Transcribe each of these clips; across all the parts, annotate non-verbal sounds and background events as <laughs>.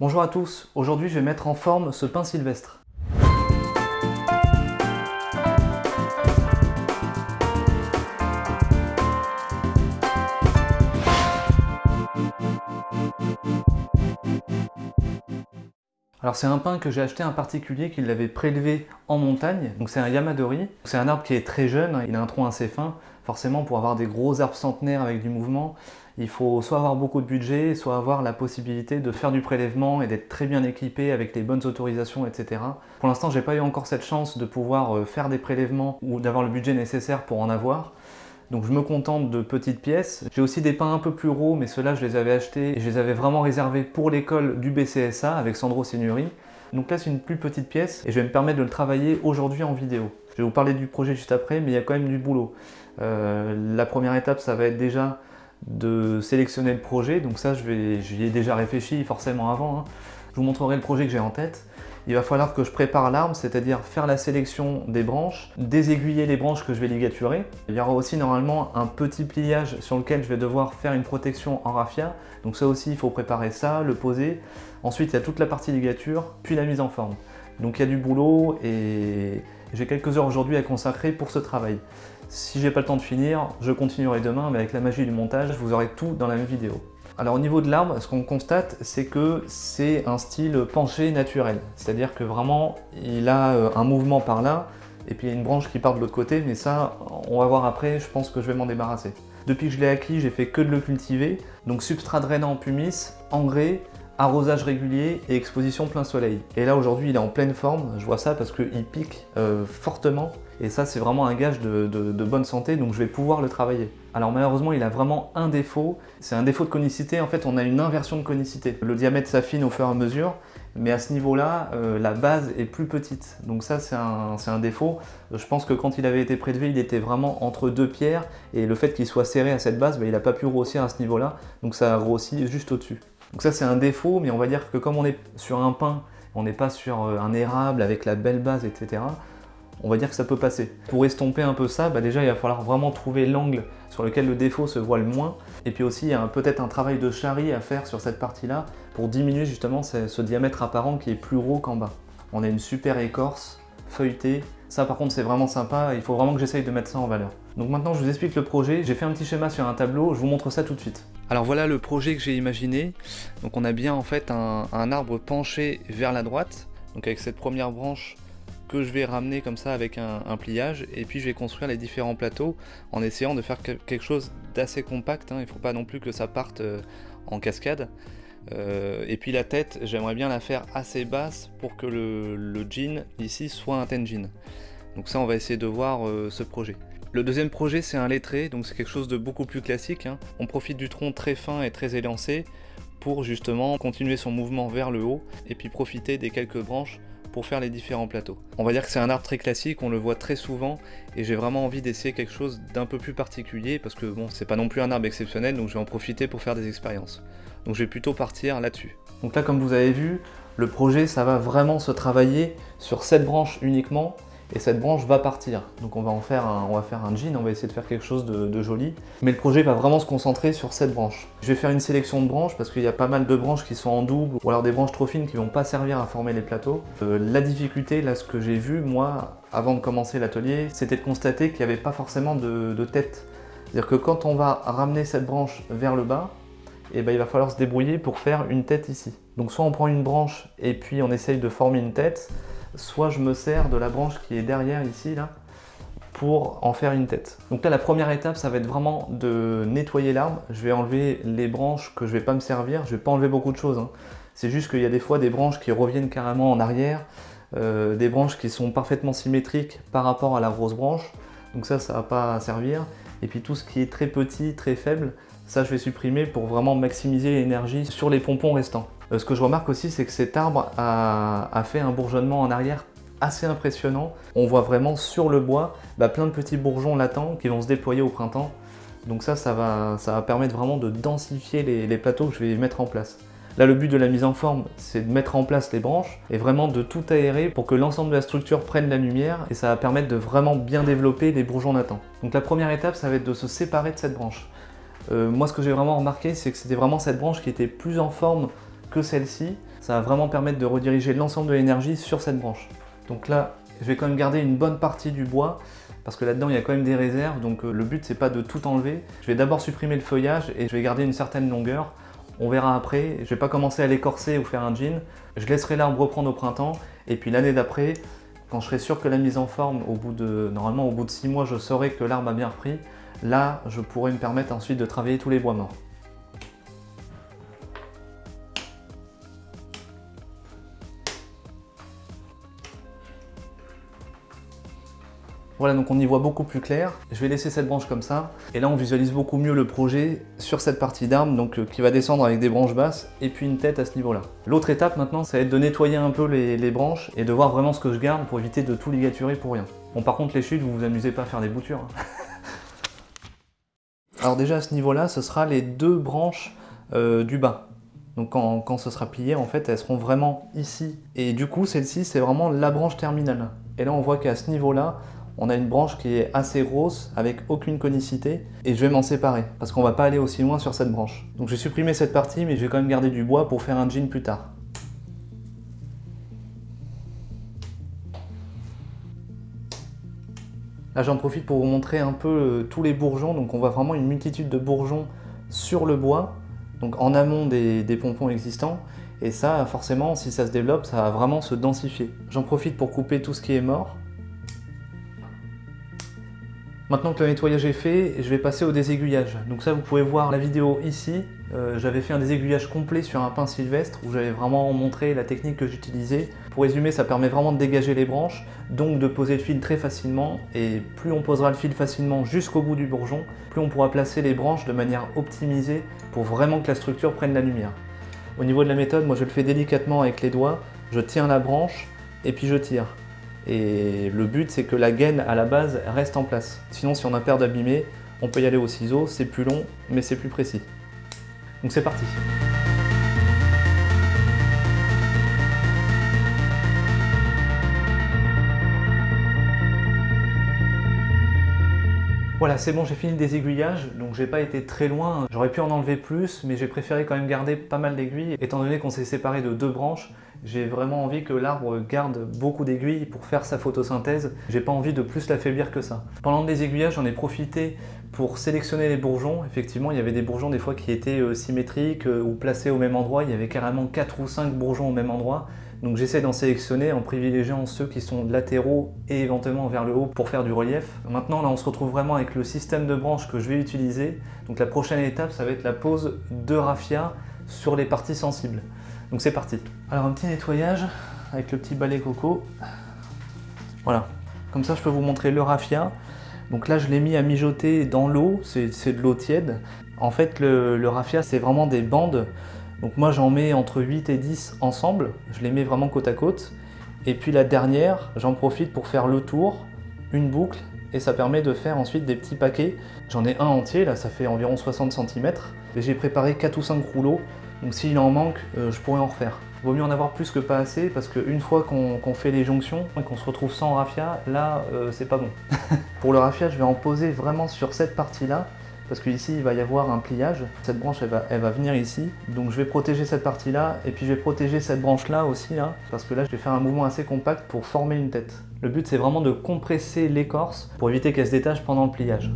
Bonjour à tous, aujourd'hui je vais mettre en forme ce pin sylvestre. Alors c'est un pin que j'ai acheté un particulier qui l'avait prélevé en montagne, donc c'est un Yamadori. C'est un arbre qui est très jeune, il a un tronc assez fin. Forcément pour avoir des gros arbres centenaires avec du mouvement, il faut soit avoir beaucoup de budget, soit avoir la possibilité de faire du prélèvement et d'être très bien équipé avec les bonnes autorisations, etc. Pour l'instant, j'ai pas eu encore cette chance de pouvoir euh, faire des prélèvements ou d'avoir le budget nécessaire pour en avoir. Donc je me contente de petites pièces. J'ai aussi des pins un peu plus gros, mais ceux-là je les avais achetés et je les avais vraiment réservés pour l'école du BCSA avec Sandro Signori. Donc là c'est une plus petite pièce et je vais me permettre de le travailler aujourd'hui en vidéo. Je vais vous parler du projet juste après, mais il y a quand même du boulot. Euh, la première étape ça va être déjà de sélectionner le projet. Donc ça, j'y ai déjà réfléchi forcément avant. Hein. Je vous montrerai le projet que j'ai en tête. Il va falloir que je prépare l'arbre, c'est-à-dire faire la sélection des branches, désaiguiller les branches que je vais ligaturer. Il y aura aussi normalement un petit pliage sur lequel je vais devoir faire une protection en raffia. Donc ça aussi, il faut préparer ça, le poser. Ensuite, il y a toute la partie ligature, puis la mise en forme. Donc il y a du boulot et j'ai quelques heures aujourd'hui à consacrer pour ce travail. Si j'ai pas le temps de finir, je continuerai demain, mais avec la magie du montage, vous aurez tout dans la même vidéo. Alors au niveau de l'arbre, ce qu'on constate, c'est que c'est un style penché naturel. C'est-à-dire que vraiment, il a euh, un mouvement par là, et puis il y a une branche qui part de l'autre côté, mais ça, on va voir après, je pense que je vais m'en débarrasser. Depuis que je l'ai acquis, j'ai fait que de le cultiver. Donc substrat drainant en pumice, engrais, arrosage régulier et exposition plein soleil. Et là aujourd'hui il est en pleine forme, je vois ça parce qu'il pique euh, fortement et ça c'est vraiment un gage de, bonne santé donc je vais pouvoir le travailler. Alors malheureusement il a vraiment un défaut, c'est un défaut de conicité, en fait on a une inversion de conicité. Le diamètre s'affine au fur et à mesure mais à ce niveau-là, euh, la base est plus petite. Donc ça, c'est un, défaut. Je pense que quand il avait été prélevé, il était vraiment entre deux pierres, et le fait qu'il soit serré à cette base, bah, il n'a pas pu grossir à ce niveau-là, donc ça a grossi juste au-dessus. Donc ça c'est un défaut, mais on va dire que comme on est sur un pain, on n'est pas sur euh, un érable avec la belle base, etc., on va dire que ça peut passer. Pour estomper un peu ça, bah déjà il va falloir vraiment trouver l'angle sur lequel le défaut se voit le moins. Et puis aussi il y a peut-être un travail de charrie à faire sur cette partie-là pour diminuer justement ce, ce diamètre apparent qui est plus gros qu'en bas. On a une super écorce feuilletée. Ça par contre c'est vraiment sympa, il faut vraiment que j'essaye de mettre ça en valeur. Donc maintenant je vous explique le projet, j'ai fait un petit schéma sur un tableau, je vous montre ça tout de suite. Alors voilà le projet que j'ai imaginé. Donc on a bien en fait un, arbre penché vers la droite, donc avec cette première branche que je vais ramener comme ça avec un, pliage et puis je vais construire les différents plateaux en essayant de faire quelque chose d'assez compact, hein. il ne faut pas non plus que ça parte euh, en cascade. Euh, et puis la tête, j'aimerais bien la faire assez basse pour que le, jean ici soit un ten jean. Donc ça on va essayer de voir euh, ce projet. Le deuxième projet c'est un lettré, donc c'est quelque chose de beaucoup plus classique. Hein. On profite du tronc très fin et très élancé pour justement continuer son mouvement vers le haut et puis profiter des quelques branches pour faire les différents plateaux. On va dire que c'est un arbre très classique, on le voit très souvent et j'ai vraiment envie d'essayer quelque chose d'un peu plus particulier parce que bon, c'est pas non plus un arbre exceptionnel donc je vais en profiter pour faire des expériences. Donc je vais plutôt partir là-dessus. Donc là comme vous avez vu, le projet ça va vraiment se travailler sur cette branche uniquement et cette branche va partir. Donc on va en faire un, on va faire un jean, on va essayer de faire quelque chose de, joli. Mais le projet va vraiment se concentrer sur cette branche. Je vais faire une sélection de branches parce qu'il y a pas mal de branches qui sont en double ou alors des branches trop fines qui vont pas servir à former les plateaux. Euh, la difficulté, là ce que j'ai vu moi avant de commencer l'atelier, c'était de constater qu'il n'y avait pas forcément de, tête. C'est-à-dire que quand on va ramener cette branche vers le bas, eh ben, il va falloir se débrouiller pour faire une tête ici. Donc soit on prend une branche et puis on essaye de former une tête, soit je me sers de la branche qui est derrière ici, là, pour en faire une tête. Donc là, la première étape, ça va être vraiment de nettoyer l'arbre. Je vais enlever les branches que je vais pas me servir. Je vais pas enlever beaucoup de choses. Hein. C'est juste qu'il y a des fois des branches qui reviennent carrément en arrière, euh, des branches qui sont parfaitement symétriques par rapport à la grosse branche. Donc ça, ça va pas servir. Et puis tout ce qui est très petit, très faible, ça je vais supprimer pour vraiment maximiser l'énergie sur les pompons restants. Euh, ce que je remarque aussi, c'est que cet arbre a, fait un bourgeonnement en arrière assez impressionnant. On voit vraiment sur le bois bah, plein de petits bourgeons latents qui vont se déployer au printemps. Donc ça, ça va, permettre vraiment de densifier les, plateaux que je vais mettre en place. Là, le but de la mise en forme, c'est de mettre en place les branches et vraiment de tout aérer pour que l'ensemble de la structure prenne la lumière et ça va permettre de vraiment bien développer les bourgeons latents. Donc la première étape, ça va être de se séparer de cette branche. Euh, moi, ce que j'ai vraiment remarqué, c'est que c'était vraiment cette branche qui était plus en forme que celle-ci. ça va vraiment permettre de rediriger l'ensemble de l'énergie sur cette branche. Donc là, je vais quand même garder une bonne partie du bois, parce que là-dedans il y a quand même des réserves, donc euh, le but c'est pas de tout enlever. Je vais d'abord supprimer le feuillage et je vais garder une certaine longueur. On verra après, je vais pas commencer à l'écorcer ou faire un jean. Je laisserai l'arbre reprendre au printemps, et puis l'année d'après, quand je serai sûr que la mise en forme, au bout de, normalement au bout de 6 mois, je saurai que l'arbre a bien repris, là je pourrai me permettre ensuite de travailler tous les bois morts. Voilà, donc on y voit beaucoup plus clair. Je vais laisser cette branche comme ça. Et là, on visualise beaucoup mieux le projet sur cette partie d'arbre, donc euh, qui va descendre avec des branches basses et puis une tête à ce niveau-là. L'autre étape maintenant, ça va être de nettoyer un peu les, branches et de voir vraiment ce que je garde pour éviter de tout ligaturer pour rien. Bon, par contre, les chutes, vous vous amusez pas à faire des boutures. Hein. <laughs> Alors déjà, à ce niveau-là, ce sera les deux branches euh, du bas. Donc quand, quand, ce sera plié, en fait, elles seront vraiment ici. Et du coup, celle-ci, c'est vraiment la branche terminale. Et là, on voit qu'à ce niveau-là, on a une branche qui est assez grosse avec aucune conicité et je vais m'en séparer parce qu'on va pas aller aussi loin sur cette branche. Donc j'ai supprimé cette partie mais je vais quand même garder du bois pour faire un jean plus tard. Là j'en profite pour vous montrer un peu euh, tous les bourgeons, donc on voit vraiment une multitude de bourgeons sur le bois, donc en amont des, des pompons existants, et ça forcément si ça se développe ça va vraiment se densifier. J'en profite pour couper tout ce qui est mort, Maintenant que le nettoyage est fait, je vais passer au désaiguillage. Donc ça, vous pouvez voir la vidéo ici. Euh, j'avais fait un désaiguillage complet sur un pain sylvestre où j'avais vraiment montré la technique que j'utilisais. Pour résumer, ça permet vraiment de dégager les branches, donc de poser le fil très facilement. Et plus on posera le fil facilement jusqu'au bout du bourgeon, plus on pourra placer les branches de manière optimisée pour vraiment que la structure prenne la lumière. Au niveau de la méthode, moi je le fais délicatement avec les doigts. Je tiens la branche et puis je tire. Et le but, c'est que la gaine à la base reste en place. Sinon, si on a peur d'abîmer, on peut y aller au ciseau, c'est plus long, mais c'est plus précis. Donc c'est parti Voilà, c'est bon, j'ai fini le désaiguillage, donc j'ai pas été très loin. J'aurais pu en enlever plus, mais j'ai préféré quand même garder pas mal d'aiguilles. Étant donné qu'on s'est séparé de deux branches, j'ai vraiment envie que l'arbre garde beaucoup d'aiguilles pour faire sa photosynthèse. J'ai pas envie de plus l'affaiblir que ça. Pendant le désaiguillage, j'en ai profité pour sélectionner les bourgeons. Effectivement, il y avait des bourgeons des fois qui étaient euh, symétriques euh, ou placés au même endroit. Il y avait carrément 4 ou 5 bourgeons au même endroit. Donc j'essaie d'en sélectionner en privilégiant ceux qui sont latéraux et éventuellement vers le haut pour faire du relief. Maintenant là on se retrouve vraiment avec le système de branches que je vais utiliser. Donc la prochaine étape ça va être la pose de raffia sur les parties sensibles. Donc c'est parti. Alors un petit nettoyage avec le petit balai coco. Voilà, comme ça je peux vous montrer le raffia. Donc là je l'ai mis à mijoter dans l'eau, c'est de l'eau tiède. En fait le, raffia c'est vraiment des bandes donc moi j'en mets entre 8 et 10 ensemble, je les mets vraiment côte à côte. Et puis la dernière, j'en profite pour faire le tour, une boucle, et ça permet de faire ensuite des petits paquets. J'en ai un entier, là ça fait environ 60 cm, et j'ai préparé 4 ou 5 rouleaux, donc s'il en manque, euh, je pourrais en refaire. Vaut mieux en avoir plus que pas assez, parce qu'une fois qu'on fait les jonctions, et qu'on se retrouve sans raffia, là euh, c'est pas bon. <laughs> pour le raffia, je vais en poser vraiment sur cette partie-là, parce qu'ici il va y avoir un pliage, cette branche elle va, venir ici, donc je vais protéger cette partie là, et puis je vais protéger cette branche là aussi, là, parce que là je vais faire un mouvement assez compact pour former une tête. Le but c'est vraiment de compresser l'écorce pour éviter qu'elle se détache pendant le pliage.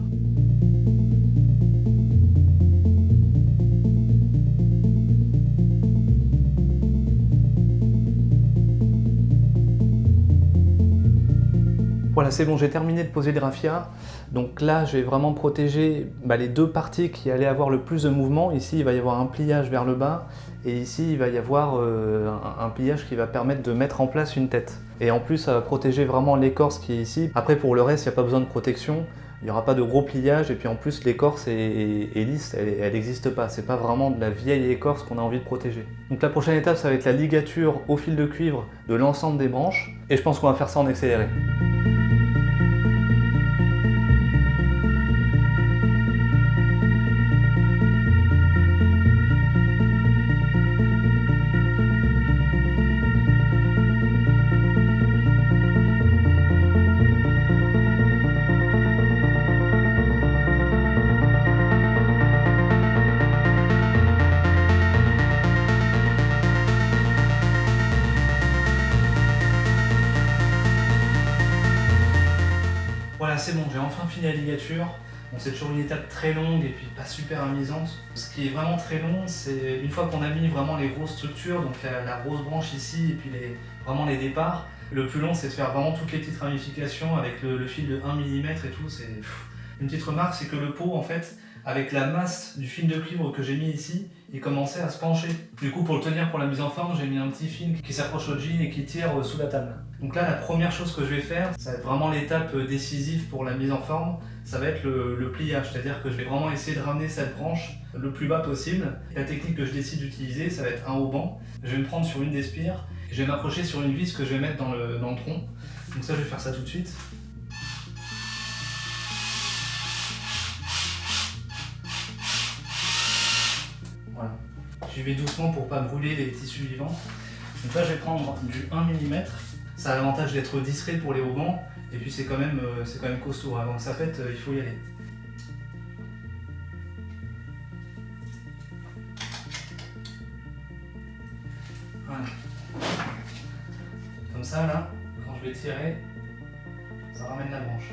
Voilà, c'est bon, j'ai terminé de poser le raffia. Donc là, j'ai vraiment protégé bah, les deux parties qui allaient avoir le plus de mouvement. Ici, il va y avoir un pliage vers le bas. Et ici, il va y avoir euh, un, pliage qui va permettre de mettre en place une tête. Et en plus, ça va protéger vraiment l'écorce qui est ici. Après, pour le reste, il n'y a pas besoin de protection. Il n'y aura pas de gros pliage. Et puis en plus, l'écorce est, lisse, elle n'existe pas. C'est pas vraiment de la vieille écorce qu'on a envie de protéger. Donc la prochaine étape, ça va être la ligature au fil de cuivre de l'ensemble des branches. Et je pense qu'on va faire ça en accéléré. Enfin fini la ligature. C'est toujours une étape très longue et puis pas super amusante. Ce qui est vraiment très long, c'est une fois qu'on a mis vraiment les grosses structures, donc la, grosse branche ici et puis vraiment les départs, le plus long c'est de faire vraiment toutes les petites ramifications avec le, fil de 1 mm et tout. Une petite remarque, c'est que le pot en fait, avec la masse du fil de cuivre que j'ai mis ici, il commençait à se pencher. Du coup, pour le tenir pour la mise en forme, j'ai mis un petit film qui s'accroche au jean et qui tire euh, sous la table. Donc là, la première chose que je vais faire, ça va être vraiment l'étape euh, décisive pour la mise en forme, ça va être le, pliage. C'est-à-dire que je vais vraiment essayer de ramener cette branche le plus bas possible. La technique que je décide d'utiliser, ça va être un haut Je vais me prendre sur une des spires, et je vais m'approcher sur une vis que je vais mettre dans le, dans le tronc. Donc ça, je vais faire ça tout de suite. J'y vais doucement pour pas brûler les tissus vivants. Donc là, je vais prendre du 1 mm. Ça a l'avantage d'être discret pour les haubans. Et puis c'est quand, même, euh, quand même costaud. Avant que ça pète, euh, il faut y aller. Voilà. Comme ça, là, quand je vais tirer, ça ramène la branche.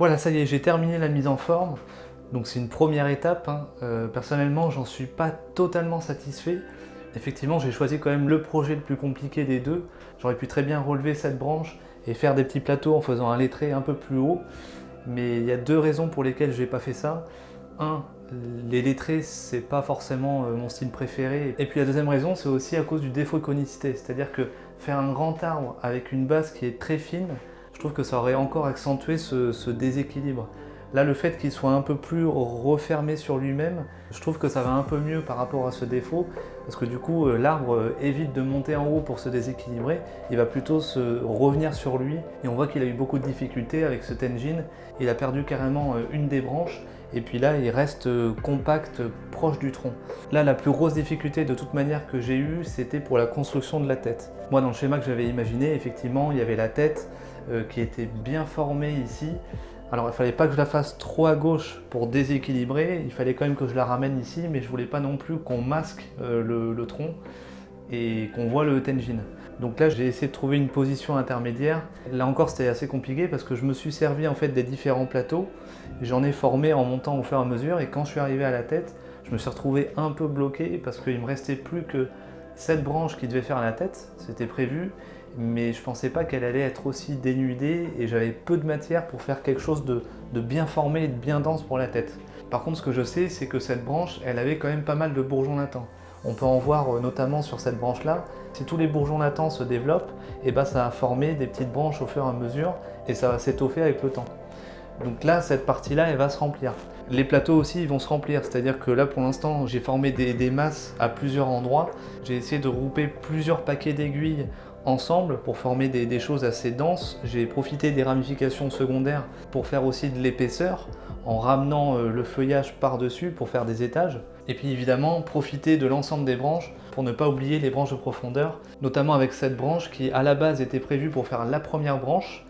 Voilà, ça y est, j'ai terminé la mise en forme. Donc c'est une première étape. Hein. Euh, personnellement, j'en suis pas totalement satisfait. Effectivement, j'ai choisi quand même le projet le plus compliqué des deux. J'aurais pu très bien relever cette branche et faire des petits plateaux en faisant un lettré un peu plus haut. Mais il y a deux raisons pour lesquelles je n'ai pas fait ça. Un, les lettrés, c'est pas forcément euh, mon style préféré. Et puis la deuxième raison, c'est aussi à cause du défaut de conicité. C'est-à-dire que faire un grand arbre avec une base qui est très fine, je trouve que ça aurait encore accentué ce, déséquilibre. Là, le fait qu'il soit un peu plus refermé sur lui-même, je trouve que ça va un peu mieux par rapport à ce défaut, parce que du coup, euh, l'arbre euh, évite de monter en haut pour se déséquilibrer, il va plutôt se revenir sur lui, et on voit qu'il a eu beaucoup de difficultés avec ce Tenjin, il a perdu carrément une des branches, et puis là il reste euh, compact, proche du tronc. Là la plus grosse difficulté de toute manière que j'ai eue, c'était pour la construction de la tête. Moi dans le schéma que j'avais imaginé, effectivement il y avait la tête euh, qui était bien formée ici. Alors il fallait pas que je la fasse trop à gauche pour déséquilibrer, il fallait quand même que je la ramène ici, mais je voulais pas non plus qu'on masque euh, le, tronc et qu'on voit le tenjin. Donc là, j'ai essayé de trouver une position intermédiaire. Là encore, c'était assez compliqué parce que je me suis servi en fait des différents plateaux. J'en ai formé en montant au fur et à mesure et quand je suis arrivé à la tête, je me suis retrouvé un peu bloqué parce qu'il me restait plus que cette branche qui devait faire la tête, c'était prévu, mais je pensais pas qu'elle allait être aussi dénudée et j'avais peu de matière pour faire quelque chose de, bien formé et de bien dense pour la tête. Par contre, ce que je sais, c'est que cette branche, elle avait quand même pas mal de bourgeons latents. On peut en voir euh, notamment sur cette branche-là. Si tous les bourgeons latents se développent, et eh ben ça va former des petites branches au fur et à mesure et ça va s'étoffer avec le temps. Donc là, cette partie-là, elle va se remplir. Les plateaux aussi, ils vont se remplir, c'est-à-dire que là, pour l'instant, j'ai formé des, masses à plusieurs endroits. J'ai essayé de regrouper plusieurs paquets d'aiguilles ensemble pour former des, choses assez denses. J'ai profité des ramifications secondaires pour faire aussi de l'épaisseur en ramenant euh, le feuillage par-dessus pour faire des étages. Et puis évidemment, profiter de l'ensemble des branches pour ne pas oublier les branches de profondeur, notamment avec cette branche qui à la base était prévue pour faire la première branche,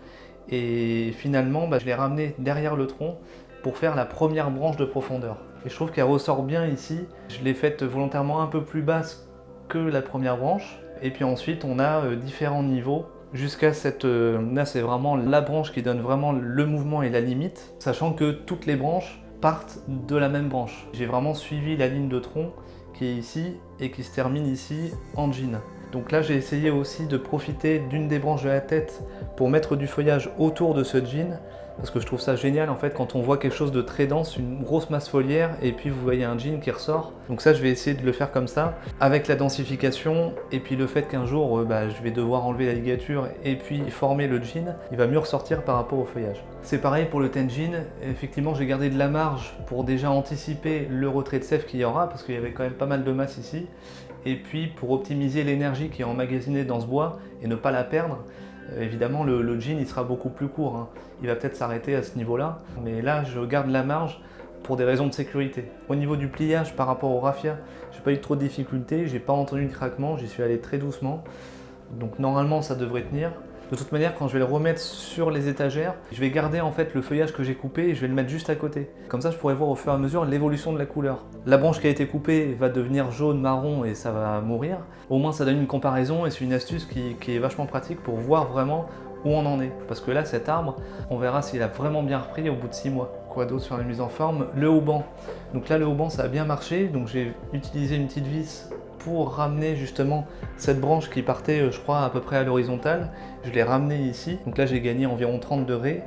et finalement bah, je l'ai ramenée derrière le tronc pour faire la première branche de profondeur. Et je trouve qu'elle ressort bien ici, je l'ai faite volontairement un peu plus basse que la première branche, et puis ensuite on a euh, différents niveaux jusqu'à cette... Euh, là c'est vraiment la branche qui donne vraiment le mouvement et la limite, sachant que toutes les branches partent de la même branche. J'ai vraiment suivi la ligne de tronc qui est ici et qui se termine ici en jean. Donc là j'ai essayé aussi de profiter d'une des branches de la tête pour mettre du feuillage autour de ce jean parce que je trouve ça génial en fait quand on voit quelque chose de très dense, une grosse masse foliaire et puis vous voyez un jean qui ressort. Donc ça je vais essayer de le faire comme ça avec la densification et puis le fait qu'un jour euh, bah, je vais devoir enlever la ligature et puis former le jean, il va mieux ressortir par rapport au feuillage. C'est pareil pour le tenjin, effectivement j'ai gardé de la marge pour déjà anticiper le retrait de sève qu'il y aura parce qu'il y avait quand même pas mal de masse ici et puis pour optimiser l'énergie qui est emmagasinée dans ce bois et ne pas la perdre, euh, évidemment le, jean il sera beaucoup plus court, hein. il va peut-être s'arrêter à ce niveau-là, mais là je garde la marge pour des raisons de sécurité. Au niveau du pliage par rapport au raffia, j'ai pas eu trop de difficultés, j'ai pas entendu de craquement, j'y suis allé très doucement, donc normalement ça devrait tenir. De toute manière, quand je vais le remettre sur les étagères, je vais garder en fait le feuillage que j'ai coupé et je vais le mettre juste à côté. Comme ça, je pourrai voir au fur et à mesure l'évolution de la couleur. La branche qui a été coupée va devenir jaune, marron et ça va mourir. Au moins, ça donne une comparaison et c'est une astuce qui, qui est vachement pratique pour voir vraiment où on en est. Parce que là, cet arbre, on verra s'il a vraiment bien repris au bout de 6 mois. Quoi d'autre sur la mise en forme? Le haut-banc. Donc là, le haut-banc, ça a bien marché. Donc j'ai utilisé une petite vis pour ramener justement cette branche qui partait, euh, je crois, à peu près à l'horizontale. Je l'ai ramenée ici, donc là j'ai gagné environ 30 degrés.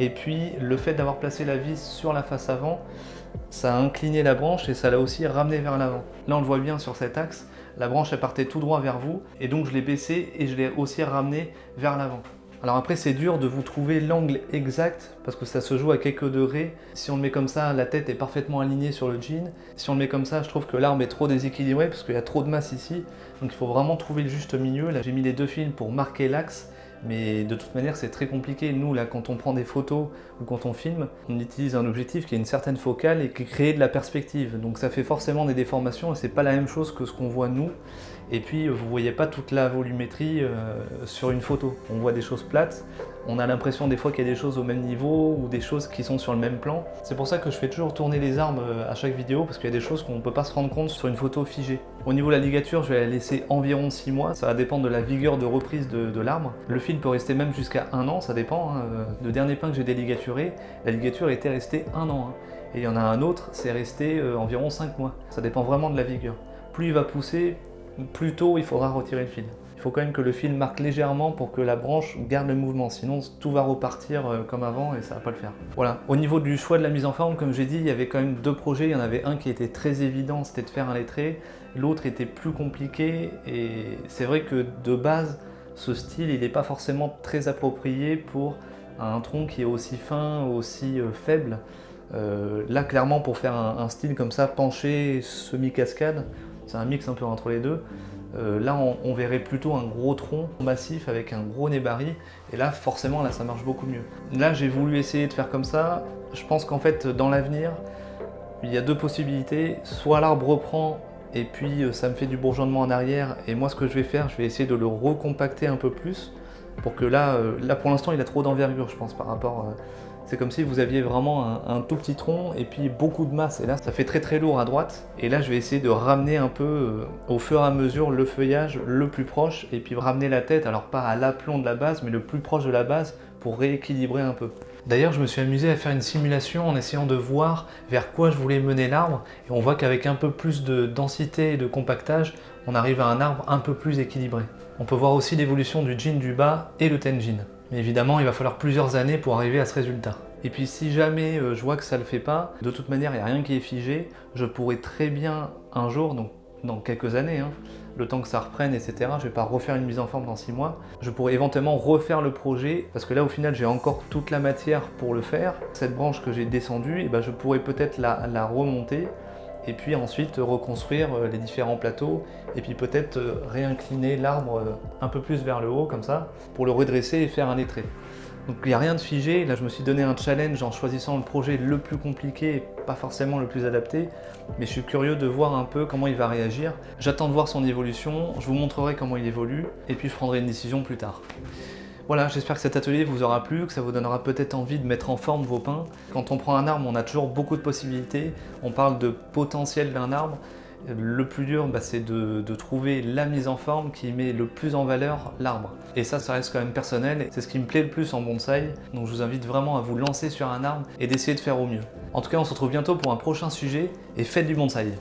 Et puis le fait d'avoir placé la vis sur la face avant, ça a incliné la branche et ça l'a aussi ramené vers l'avant. Là on le voit bien sur cet axe, la branche elle partait tout droit vers vous et donc je l'ai baissé et je l'ai aussi ramené vers l'avant. Alors après c'est dur de vous trouver l'angle exact parce que ça se joue à quelques degrés. Si on le met comme ça, la tête est parfaitement alignée sur le jean. Si on le met comme ça, je trouve que l'arbre est trop déséquilibré parce qu'il y a trop de masse ici. Donc il faut vraiment trouver le juste milieu. Là j'ai mis les deux fils pour marquer l'axe mais de toute manière c'est très compliqué. Nous là quand on prend des photos ou quand on filme, on utilise un objectif qui a une certaine focale et qui crée de la perspective. Donc ça fait forcément des déformations et c'est pas la même chose que ce qu'on voit nous. Et puis vous voyez pas toute la volumétrie euh, sur une photo. On voit des choses plates, on a l'impression des fois qu'il y a des choses au même niveau ou des choses qui sont sur le même plan. C'est pour ça que je fais toujours tourner les armes euh, à chaque vidéo parce qu'il y a des choses qu'on ne peut pas se rendre compte sur une photo figée. Au niveau de la ligature, je vais la laisser environ 6 mois. Ça va dépendre de la vigueur de reprise de, l'arbre. Le fil peut rester même jusqu'à un an, ça dépend. Hein. Le dernier pain que j'ai déligaturé, la ligature était restée un an. Hein. Et il y en a un autre, c'est resté euh, environ 5 mois. Ça dépend vraiment de la vigueur. Plus il va pousser, plus tôt il faudra retirer le fil. il faut quand même que le fil marque légèrement pour que la branche garde le mouvement, sinon tout va repartir euh, comme avant et ça va pas le faire. Voilà, au niveau du choix de la mise en forme, comme j'ai dit, il y avait quand même deux projets, il y en avait un qui était très évident, c'était de faire un lettré, l'autre était plus compliqué et c'est vrai que de base, ce style, il n'est pas forcément très approprié pour un tronc qui est aussi fin, aussi euh, faible. Euh, là, clairement, pour faire un, style comme ça, penché, semi-cascade, c'est un mix un peu entre les deux, euh, là, on, verrait plutôt un gros tronc massif avec un gros nébari. Et là, forcément, là, ça marche beaucoup mieux. Là, j'ai voulu essayer de faire comme ça. Je pense qu'en fait, dans l'avenir, il y a deux possibilités. Soit l'arbre reprend et puis euh, ça me fait du bourgeonnement en arrière. Et moi, ce que je vais faire, je vais essayer de le recompacter un peu plus pour que là, euh, là pour l'instant, il a trop d'envergure, je pense, par rapport c'est comme si vous aviez vraiment un, tout petit tronc et puis beaucoup de masse. Et là, ça fait très très lourd à droite. Et là, je vais essayer de ramener un peu euh, au fur et à mesure le feuillage le plus proche et puis ramener la tête, alors pas à l'aplomb de la base, mais le plus proche de la base pour rééquilibrer un peu. D'ailleurs, je me suis amusé à faire une simulation en essayant de voir vers quoi je voulais mener l'arbre. Et on voit qu'avec un peu plus de densité et de compactage, on arrive à un arbre un peu plus équilibré. On peut voir aussi l'évolution du jean du bas et le tenjin. Mais évidemment, il va falloir plusieurs années pour arriver à ce résultat. Et puis si jamais euh, je vois que ça ne le fait pas, de toute manière, il n'y a rien qui est figé, je pourrais très bien un jour, donc dans quelques années, hein, le temps que ça reprenne, etc. Je ne vais pas refaire une mise en forme dans six mois. Je pourrais éventuellement refaire le projet, parce que là, au final, j'ai encore toute la matière pour le faire. Cette branche que j'ai descendue, eh ben, je pourrais peut-être la remonter et puis ensuite reconstruire euh, les différents plateaux et puis peut-être euh, réincliner l'arbre euh, un peu plus vers le haut comme ça pour le redresser et faire un lettré. Donc il n'y a rien de figé, là je me suis donné un challenge en choisissant le projet le plus compliqué et pas forcément le plus adapté, mais je suis curieux de voir un peu comment il va réagir. J'attends de voir son évolution, je vous montrerai comment il évolue et puis je prendrai une décision plus tard. Voilà, j'espère que cet atelier vous aura plu, que ça vous donnera peut-être envie de mettre en forme vos pins. Quand on prend un arbre, on a toujours beaucoup de possibilités. On parle de potentiel d'un arbre. Le plus dur, bah, c'est de, trouver la mise en forme qui met le plus en valeur l'arbre. Et ça, ça reste quand même personnel. C'est ce qui me plaît le plus en bonsaï. Donc je vous invite vraiment à vous lancer sur un arbre et d'essayer de faire au mieux. En tout cas, on se retrouve bientôt pour un prochain sujet et faites du bonsaï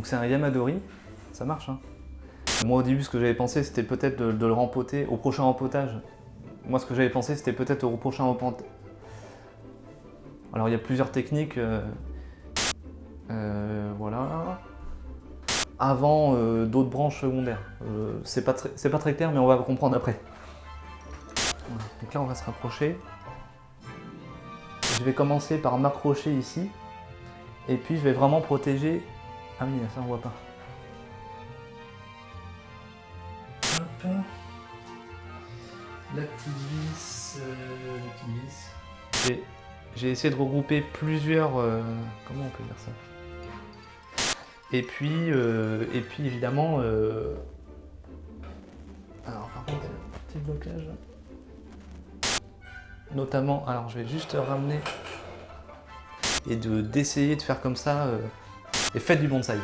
Donc c'est un Yamadori, ça marche. Hein. Moi au début ce que j'avais pensé c'était peut-être de, le rempoter au prochain rempotage. Moi ce que j'avais pensé c'était peut-être au prochain rempotage. Alors il y a plusieurs techniques. Euh, euh, voilà. Avant euh, d'autres branches secondaires. c'est pas, pas, très clair mais on va comprendre après. Donc là on va se rapprocher. Je vais commencer par m'accrocher ici. Et puis je vais vraiment protéger... Ah oui, ça on voit pas. Hop. La petite vis... Euh, la petite vis. J'ai essayé de regrouper plusieurs... Euh, comment on peut dire ça? Et puis, euh, et puis évidemment... Euh, alors par contre, petit blocage. Notamment, alors je vais juste ramener et d'essayer de, faire comme ça. Euh, et faites du bonsaï.